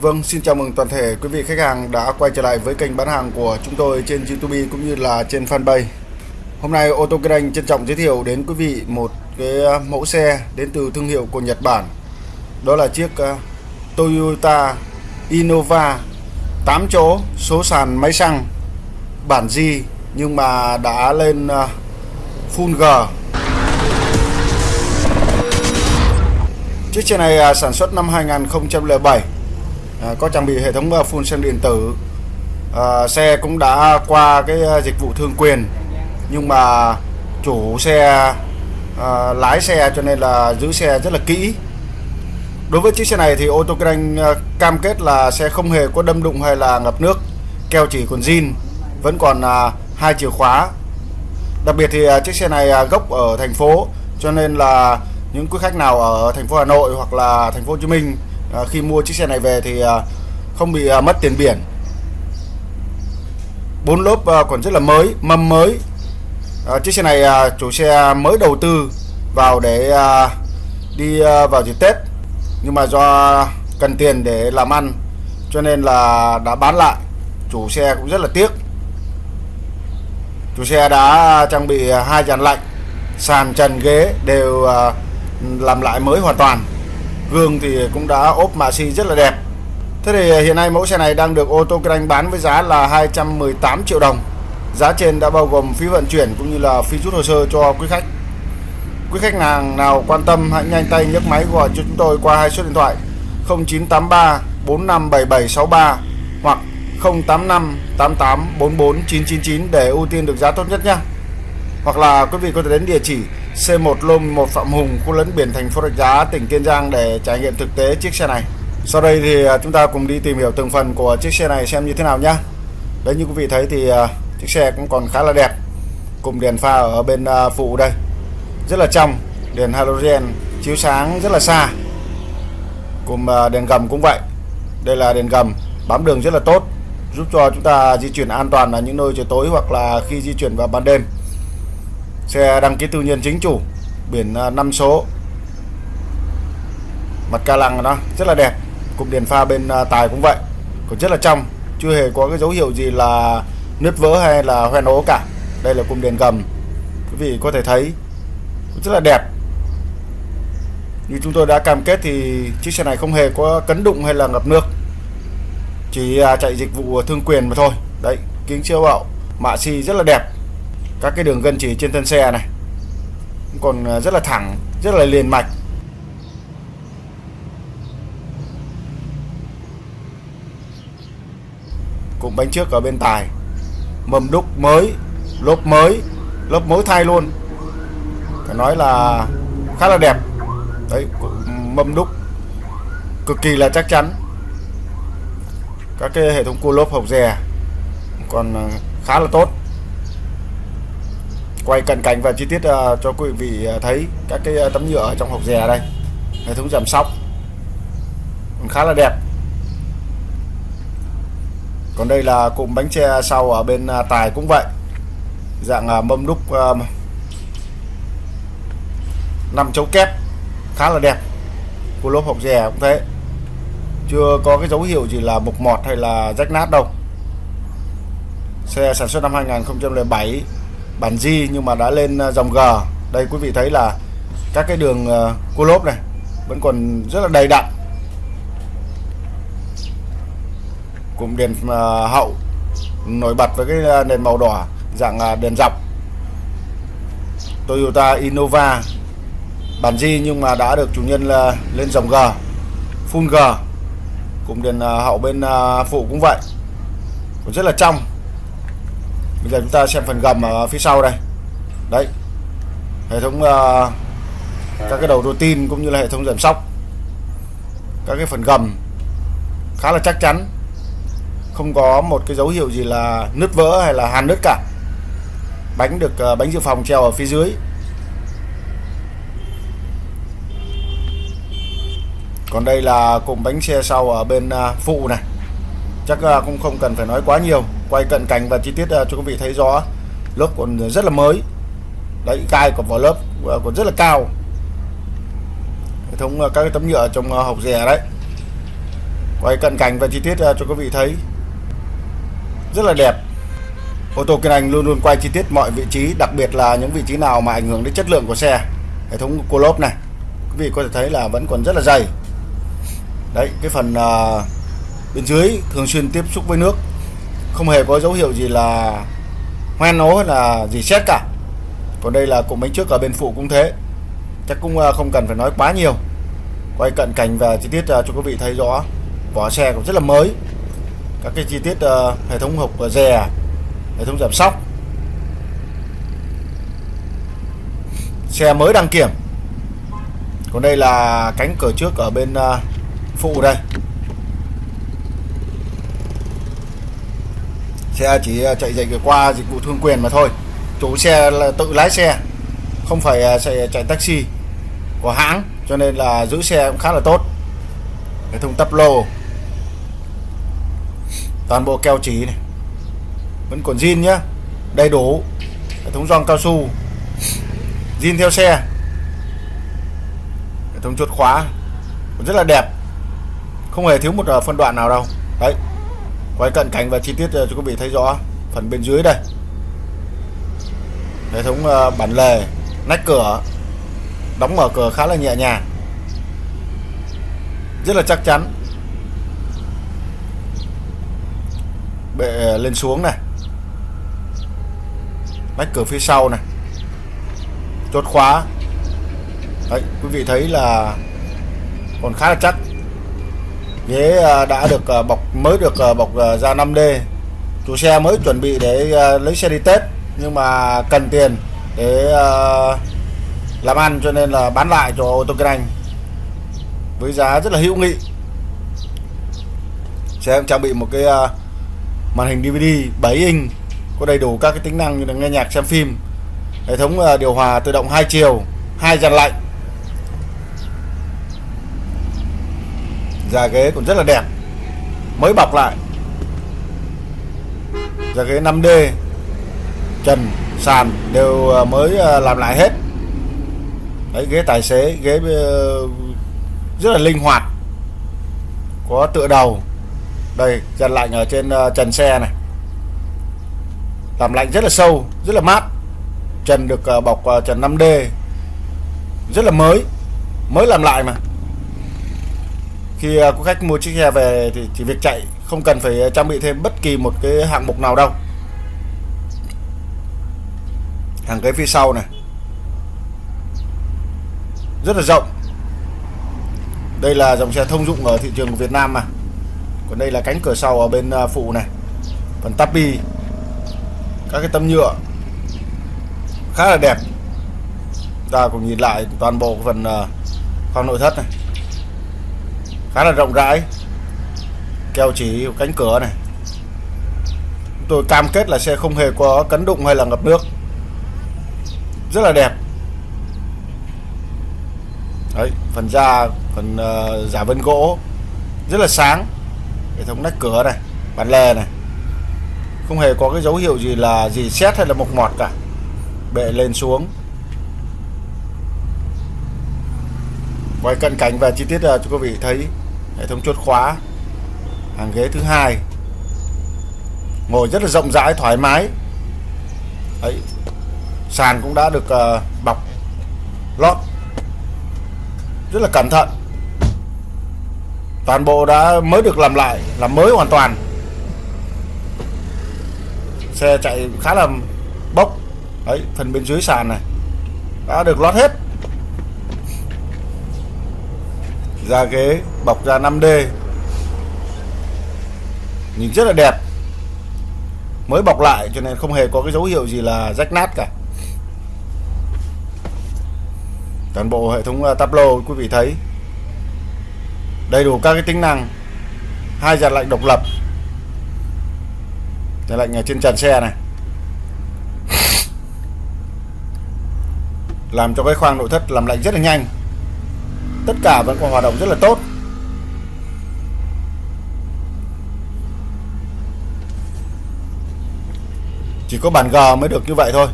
Vâng, xin chào mừng toàn thể quý vị khách hàng đã quay trở lại với kênh bán hàng của chúng tôi trên YouTube cũng như là trên fanpage. Hôm nay ô tô kinh trân trọng giới thiệu đến quý vị một cái ờ, mẫu xe đến từ thương hiệu của Nhật Bản. Đó là chiếc ờ, Toyota Innova 8 chỗ số sàn máy xăng bản G nhưng mà đã lên ờ, full G. Chiếc xe này sản xuất năm 2007 À, có trang bị hệ thống à, phun xăng điện tử. À, xe cũng đã qua cái à, dịch vụ thương quyền. Nhưng mà chủ xe à, lái xe cho nên là giữ xe rất là kỹ. Đối với chiếc xe này thì ô tô kinh à, cam kết là xe không hề có đâm đụng hay là ngập nước keo chỉ còn zin vẫn còn à, hai chìa khóa. Đặc biệt thì à, chiếc xe này à, gốc ở thành phố cho nên là những quý khách nào ở thành phố Hà Nội hoặc là thành phố Hồ Chí Minh à, khi mua chiếc xe này về thì à, không bị à, mất tiền biển. Bốn lốp à, còn rất là mới mâm mới. À, chiếc xe này à, chủ xe mới đầu tư vào để à, đi à, vào dịp Tết. Nhưng mà do cần tiền để làm ăn cho nên là đã bán lại. Chủ xe cũng rất là tiếc. Chủ xe đã trang bị hai dàn lạnh sàn trần ghế đều à, làm lại mới hoàn toàn gương thì cũng đã ốp mạ xi rất là đẹp. Thế thì à, hiện nay mẫu xe này đang được ô tô kinh anh bán với giá là 218 triệu đồng. Giá trên đã bao gồm phí vận chuyển cũng như là phí rút hồ sơ cho quý khách. Quý khách hàng nào quan tâm, hãy nhanh tay nhấc máy gọi cho chúng tôi qua hai số điện thoại 0983 457763 hoặc 085 88 44 999 để ưu tiên được giá tốt nhất nhé. Hoặc là quý vị có thể đến địa chỉ C1 Lôm 1 Phạm Hùng, khu lấn biển thành phố Rạch Giá, tỉnh Kiên Giang để trải nghiệm thực tế chiếc xe này. Sau đây thì à, chúng ta cùng đi tìm hiểu từng phần của chiếc xe này xem như thế nào nhé. Đấy như quý vị thấy thì à, chiếc xe cũng còn khá là đẹp. Cùng đèn pha ở bên à, phụ đây. Rất là trong, đèn halogen chiếu sáng rất là xa. Cùng đèn gầm cũng vậy. Đây là đèn gầm bám đường rất là tốt, giúp cho chúng ta di chuyển an toàn ở những nơi trời tối hoặc là khi di chuyển vào ban đêm xe đăng ký tư nhân chính chủ, biển à, 5 số. Mặt ca lăng nó rất là đẹp. Cụm đèn pha bên à, tài cũng vậy. Còn rất là trong, chưa hề có cái dấu hiệu gì là nứt vỡ hay là hoen ố cả. Đây là cụm đèn gầm. Quý vị có thể thấy, rất là đẹp. Như chúng tôi đã cam kết thì chiếc xe này không hề có cấn đụng hay là ngập nước. Chỉ à, chạy dịch vụ thương quyền mà thôi. Đấy, kính chiếu hậu, mạ xi rất là đẹp các cái đường gân chỉ trên thân xe này. Còn ờ, rất là thẳng, rất là liền mạch. Cụm bánh trước ở bên tài. Mâm đúc mới, lốp mới lốp mới thay luôn. Phải nói là khá là đẹp. Đấy mâm đúc cực kỳ là chắc chắn. Các cái hệ thống cua lốp hộc dè còn ờ, khá là tốt quay cận cảnh và chi tiết uh, cho quý vị ờ, thấy các cái ờ, tấm nhựa ở trong hộp dè đây. Hệ thống giảm sóc. Còn khá là đẹp. Còn đây là cụm bánh xe sau ở bên tài cũng vậy. Dạng uh, mâm đúc uh, 5 chấu kép. Khá là đẹp. Của lốp hộp dè cũng thế. Chưa có cái dấu hiệu gì là mục mọt hay là rách nát đâu. Xe sản xuất năm 2007 bản G nhưng mà đã lên à, dòng G. Đây quý vị thấy là các cái đường à, cua lốp này vẫn còn rất là đầy đặn. Cụm đèn à, hậu nổi bật với cái đèn màu đỏ, dạng đèn dọc. Toyota Innova, bản G nhưng mà đã được chủ nhân là lên dòng G, full G. Cụm đèn hậu bên phụ cũng vậy. Cũng rất là trong bây giờ chúng ta xem phần gầm ở phía sau đây. Đấy. Hệ thống uh, các cái đầu rô tin cũng như là hệ thống giảm sóc. Các cái phần gầm khá là chắc chắn. Không có một cái dấu hiệu gì là nứt vỡ hay là hàn nứt cả. Bánh được uh, bánh dự phòng treo ở phía dưới. Còn đây là cụm bánh xe sau ở bên uh, phụ này chắc à, cũng không cần phải nói quá nhiều. Quay cận cảnh và chi tiết à, cho quý vị thấy rõ. Lớp còn rất là mới. Đấy gai của vỏ lớp à, còn rất là cao. Hệ thống các cái tấm nhựa trong hộp rè đấy. Quay cận cảnh và chi tiết cho quý vị thấy. Rất là đẹp. Ô tô Kiên Anh luôn luôn quay chi tiết mọi vị trí đặc biệt là những vị trí nào mà ảnh hưởng đến chất lượng của xe. Hệ thống cô lốp này. Quý vị có thể thấy là vẫn còn rất là dày. Đấy cái phần uh, bên dưới thường xuyên tiếp xúc với nước. Không hề có dấu hiệu gì là hoen ố hay là gì xét cả. Còn đây là cụm bánh trước ở bên phụ cũng thế. Chắc cũng à, không cần phải nói quá nhiều. Quay cận cảnh và chi tiết à, cho quý vị thấy rõ. Vỏ xe cũng rất là mới. Các cái chi tiết à, hệ thống hộp rè, hệ thống giảm sóc. Xe mới đăng kiểm. Còn đây là cánh cửa trước ở bên phụ đây. Xe chỉ à, chạy dạy qua dịch vụ thương quyền mà thôi. Chủ xe là tự lái xe không phải à, chạy, chạy taxi của hãng cho nên là giữ xe cũng khá là tốt. Hệ thống tắp lô toàn bộ keo chỉ này. Vẫn còn zin nhá đầy đủ. Hệ thống gioăng cao su zin theo xe. Hệ thống chốt khóa rất là đẹp. Không hề thiếu một à, phân đoạn nào đâu. Đấy quay cận cảnh và chi tiết ờ, cho quý vị thấy rõ phần bên dưới đây. Hệ thống ờ, bản lề, nách cửa, đóng mở cửa khá là nhẹ nhàng. Rất là chắc chắn. Bệ ờ, lên xuống này. Nách cửa phía sau này. Chốt khóa. Đấy, quý vị thấy là còn khá là chắc ghế à, đã được à, bọc, mới được à, bọc da 5D chủ xe mới chuẩn bị để lấy xe đi Tết, nhưng mà cần tiền để làm ăn cho nên là bán lại cho ô tô kinh anh với giá rất là hữu nghị. Xe cũng trang bị một cái màn hình DVD 7 inch, có đầy đủ các cái tính năng như là nghe nhạc, xem phim, hệ thống điều hòa tự động hai chiều, hai dàn lạnh. Da ghế còn rất là đẹp. Mới bọc lại. Da ghế 5D trần, sàn đều ờ, mới ờ, làm lại hết. Đấy, ghế tài xế, ghế ờ, rất là linh hoạt. Có tựa đầu. Đây trần lạnh ở trên trần xe này. Làm lạnh rất là sâu, rất là mát. Trần được bọc trần 5D rất là mới. Mới làm lại mà khi à, có khách mua chiếc xe về thì chỉ việc chạy không cần phải à, trang bị thêm bất kỳ một cái hạng mục nào đâu. Hàng ghế phía sau này. Rất là rộng. Đây là dòng xe thông dụng ở thị trường của Việt Nam mà. Còn đây là cánh cửa sau ở bên à, phụ này. Phần tapi các cái tấm nhựa. Khá là đẹp. Ta cùng nhìn lại toàn bộ phần khoang nội thất này khá là rộng rãi. Keo chỉ cánh cửa này. Tôi cam kết là xe không hề có cấn đụng hay là ngập nước. Rất là đẹp. Đấy phần da phần uh, giả vân gỗ rất là sáng. Hệ thống nách cửa này bản lề này. Không hề có cái dấu hiệu gì là gì xét hay là mộc mọt cả. Bệ lên xuống. Quay cận cảnh và chi tiết ờ, cho quý vị thấy hệ thống chốt khóa. Hàng ghế thứ hai. Ngồi rất là rộng rãi thoải mái. Đấy. sàn cũng đã được uh, bọc lót. Rất là cẩn thận. Toàn bộ đã mới được làm lại làm mới hoàn toàn. Xe chạy khá là bốc. Đấy phần bên dưới sàn này đã được lót hết. Da ghế, bọc da 5D nhìn rất là đẹp. Mới bọc lại cho nên không hề có cái dấu hiệu gì là rách nát cả. Toàn bộ hệ thống ờ, tablo quý vị thấy. Đầy đủ các cái tính năng. Hai dàn lạnh độc lập. Dàn lạnh ở trên trần xe này. Làm cho cái khoang nội thất làm lạnh rất là nhanh tất cả vẫn còn hoạt động rất là tốt. Chỉ có bản G mới được như vậy thôi.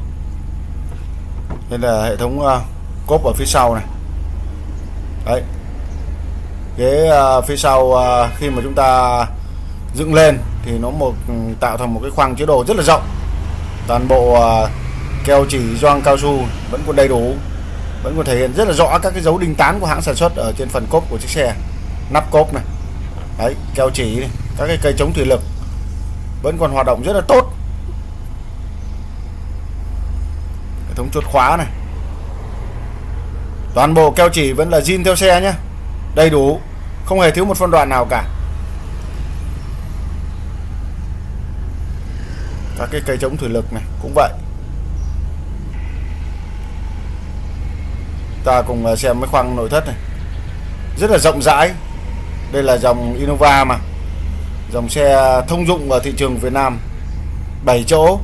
Nên là hệ thống uh, cốp ở phía sau này. Đấy. Ghế uh, à, phía sau uh, khi mà chúng ta dựng lên thì nó một ừ, tạo thành một cái khoang chứa đồ rất là rộng. Toàn bộ uh, keo chỉ gioăng cao su vẫn còn đầy đủ vẫn còn thể hiện rất là rõ các cái dấu đinh tán của hãng sản xuất ở trên phần cốp của chiếc xe. Nắp cốp này. Đấy keo chỉ này, các cái cây chống thủy lực. Vẫn còn hoạt động rất là tốt. Hệ thống chốt khóa này. Toàn bộ keo chỉ vẫn là zin theo xe nhé đầy đủ. Không hề thiếu một phân đoạn nào cả. Các cái cây chống thủy lực này cũng vậy. Ta cùng à, xem cái khoang nội thất này. Rất là rộng rãi. Đây là dòng Innova mà. Dòng xe thông dụng ở thị trường Việt Nam. 7 chỗ.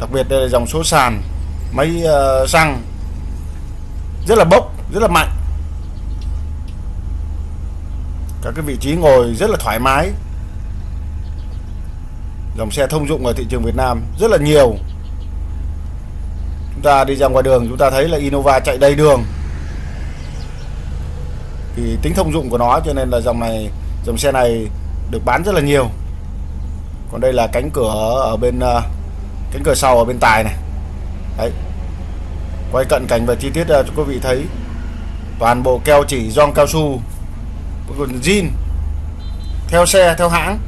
Đặc biệt đây là dòng số sàn máy uh, xăng. Rất là bốc rất là mạnh. Các cái vị trí ngồi rất là thoải mái. Dòng xe thông dụng ở thị trường Việt Nam rất là nhiều chúng ta đi ra ngoài đường, chúng ta thấy là Innova chạy đầy đường. Thì tính thông dụng của nó, cho nên là dòng này, dòng xe này được bán rất là nhiều. Còn đây là cánh cửa ở bên ờ, cánh cửa sau ở bên tài này. Đấy. Quay cận cảnh và chi tiết ờ, cho quý vị thấy. Toàn bộ keo chỉ, gioăng cao su, còn zin theo xe, theo hãng.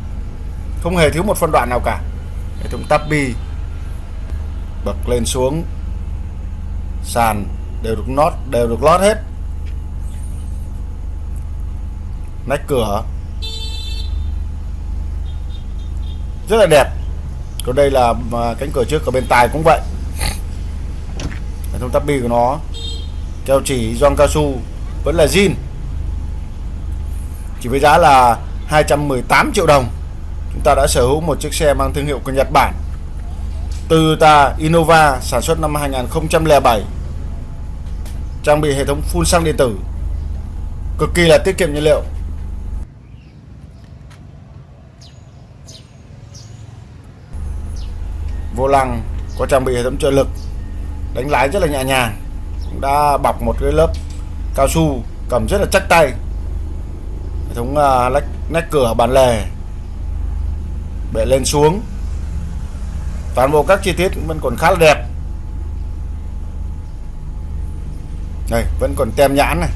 Không hề thiếu một phân đoạn nào cả. Hệ thống tắp bi bậc lên xuống sàn đều được nót đều được lót hết. Nách cửa. Rất là đẹp. Còn đây là à, cánh cửa trước ở bên tài cũng vậy. Hệ thống tắp bi của nó. Keo chỉ gioăng cao su vẫn là zin. Chỉ với giá là 218 triệu đồng. Chúng ta đã sở hữu một chiếc xe mang thương hiệu của Nhật Bản. Toyota Innova sản xuất năm 2007 trang bị hệ thống phun xăng điện tử. Cực kỳ là tiết kiệm nhiên liệu. Vô lăng có trang bị hệ thống trợ lực đánh lái rất là nhẹ nhàng cũng đã bọc một cái lớp cao su cầm rất là chắc tay. Hệ thống uh, lách nách cửa bản lề bệ lên xuống toàn bộ các chi tiết vẫn còn khá là đẹp. Đây vẫn còn tem nhãn này.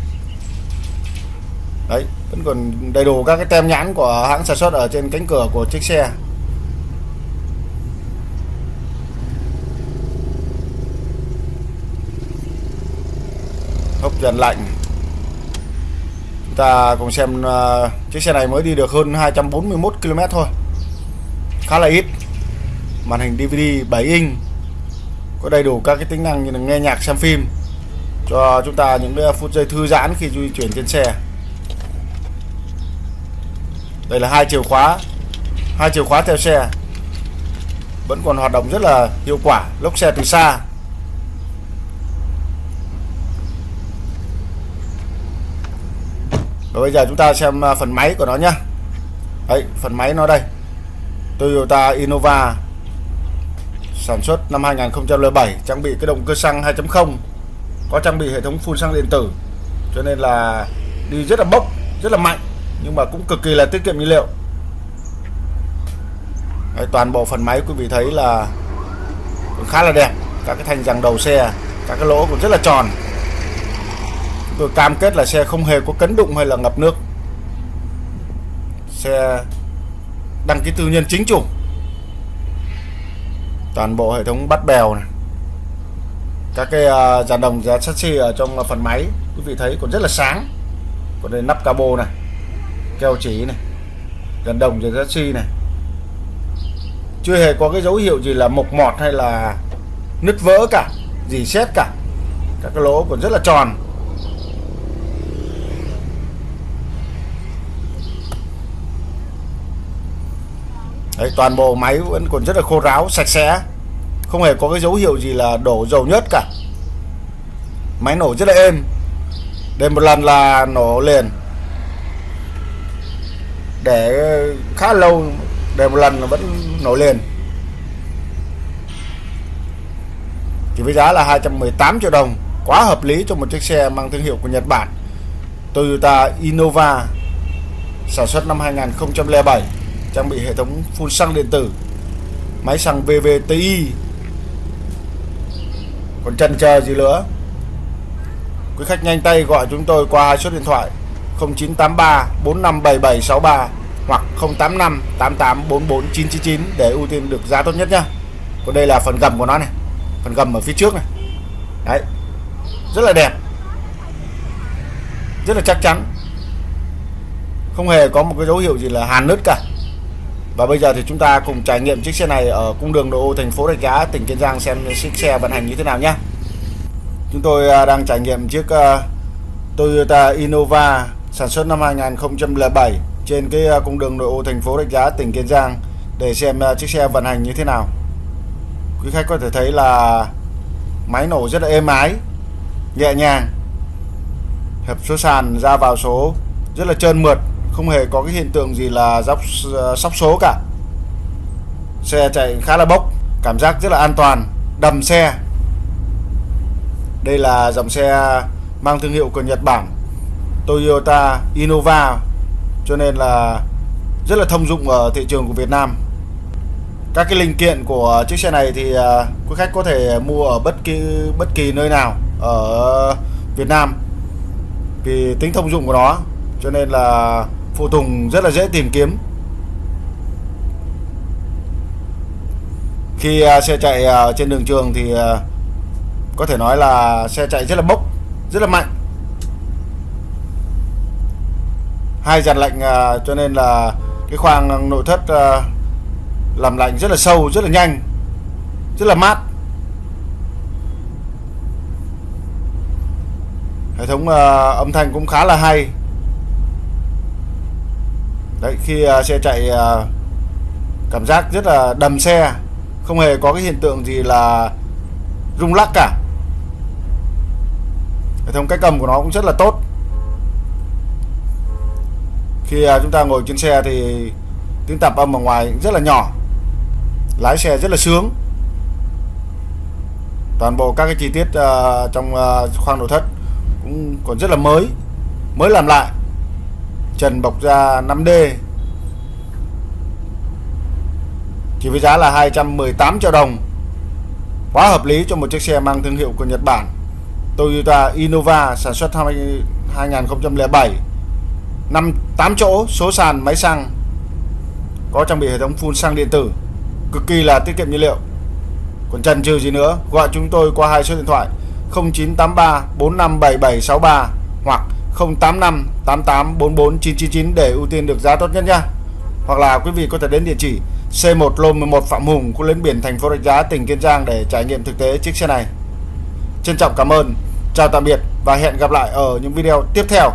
Đấy vẫn còn đầy đủ các cái tem nhãn của hãng sản xuất ở trên cánh cửa của chiếc xe. Hốc dần lạnh. Chúng ta cùng xem uh, chiếc xe này mới đi được hơn 241 km thôi. Khá là ít màn hình DVD 7 inch, có đầy đủ các cái tính năng như là nghe nhạc, xem phim, cho chúng ta những phút giây thư giãn khi di chuyển trên xe. Đây là hai chìa khóa, hai chìa khóa theo xe. Vẫn còn hoạt động rất là hiệu quả, lốc xe từ xa. Và bây giờ chúng ta xem à, phần máy của nó nhé đấy, phần máy nó đây. Toyota Innova sản xuất năm 2007 trang bị cái động cơ xăng 2.0 có trang bị hệ thống phun xăng điện tử. Cho nên là đi rất là bốc rất là mạnh nhưng mà cũng cực kỳ là tiết kiệm nhiên liệu. Đấy, toàn bộ phần máy quý vị thấy là cũng khá là đẹp. Các cái thành rằng đầu xe các cái lỗ cũng rất là tròn. Chúng tôi cam kết là xe không hề có cấn đụng hay là ngập nước. Xe đăng ký tư nhân chính chủ toàn bộ hệ thống bắt bèo này. Các cái uh, dàn đồng sắt chassis ở trong phần máy quý vị thấy còn rất là sáng. Còn đây nắp cabo này keo chỉ này dàn đồng dàn chassis này. Chưa hề có cái dấu hiệu gì là mộc mọt hay là nứt vỡ cả dì xét cả. Các cái lỗ còn rất là tròn. Đấy, toàn bộ máy vẫn còn rất là khô ráo sạch sẽ. Không hề có cái dấu hiệu gì là đổ dầu nhất cả. Máy nổ rất là êm. Để một lần là nổ liền. Để khá lâu để một lần là vẫn nổ liền. Chỉ với giá là 218 triệu đồng quá hợp lý cho một chiếc xe mang thương hiệu của Nhật Bản. Toyota Innova sản xuất năm 2007 trang bị hệ thống phun xăng điện tử, máy xăng VVTi còn chần chờ gì nữa? Quý khách nhanh tay gọi chúng tôi qua hai số điện thoại 0983 457763 hoặc 085 8844 999 để ưu tiên được giá tốt nhất nhá. Còn đây là phần gầm của nó này, phần gầm ở phía trước này. Đấy, rất là đẹp, rất là chắc chắn. Không hề có một cái dấu hiệu gì là hàn nứt cả và bây giờ thì chúng ta cùng trải nghiệm chiếc xe này ở cung đường nội ô thành phố Rạch Giá, tỉnh Kiên Giang xem chiếc xe vận hành như thế nào nhé. Chúng tôi à, đang trải nghiệm chiếc à, Toyota Innova sản xuất năm 2007 trên cái à, cung đường nội ô thành phố Rạch Giá, tỉnh Kiên Giang để xem chiếc xe vận hành như thế nào. Quý khách có thể thấy là máy nổ rất là êm ái, nhẹ nhàng, hẹp số sàn ra vào số rất là trơn mượt không hề có cái hiện tượng gì là dốc ờ, sóc số cả. Xe chạy khá là bốc, cảm giác rất là an toàn, đầm xe. Đây là dòng xe mang thương hiệu của Nhật Bản, Toyota Innova, cho nên là rất là thông dụng ở thị trường của Việt Nam. Các cái linh kiện của chiếc xe này thì ờ, quý khách có thể mua ở bất kỳ bất kỳ nơi nào ở Việt Nam. Vì tính thông dụng của nó, cho nên là phụ tùng rất là dễ tìm kiếm. Khi à, xe chạy à, trên đường trường thì à, có thể nói là xe chạy rất là bốc, rất là mạnh. Hai dàn lạnh cho nên là cái khoang nội thất làm lạnh rất là sâu, rất là nhanh, rất là mát. Hệ thống âm thanh cũng khá là hay đấy khi uh, xe chạy uh, cảm giác rất là đầm xe không hề có cái hiện tượng gì là rung lắc cả. Hệ thống cách cầm của nó cũng rất là tốt. Khi uh, chúng ta ngồi trên xe thì tiếng tạp âm ở ngoài rất là nhỏ lái xe rất là sướng. Toàn bộ các cái chi tiết uh, trong uh, khoang nội thất cũng còn rất là mới mới làm lại trần bọc da 5D chỉ với giá là 218 triệu đồng. Quá hợp lý cho một chiếc xe mang thương hiệu của Nhật Bản. Toyota Innova sản xuất năm 2007 năm 8 chỗ, số sàn, máy xăng, có trang bị hệ thống phun xăng điện tử. Cực kỳ là tiết kiệm nhiên liệu. Còn chần chừ gì nữa, gọi chúng tôi qua hai số điện thoại 0983 457763 hoặc 085 88 44 999 để ưu tiên được giá tốt nhất nha. Hoặc là quý vị có thể đến địa chỉ C1 lô 11 Phạm Hùng, khu lên biển thành phố Rạch Giá, tỉnh Kiên Giang để trải nghiệm thực tế chiếc xe này. Trân trọng cảm ơn, chào tạm biệt và hẹn gặp lại ở những video tiếp theo.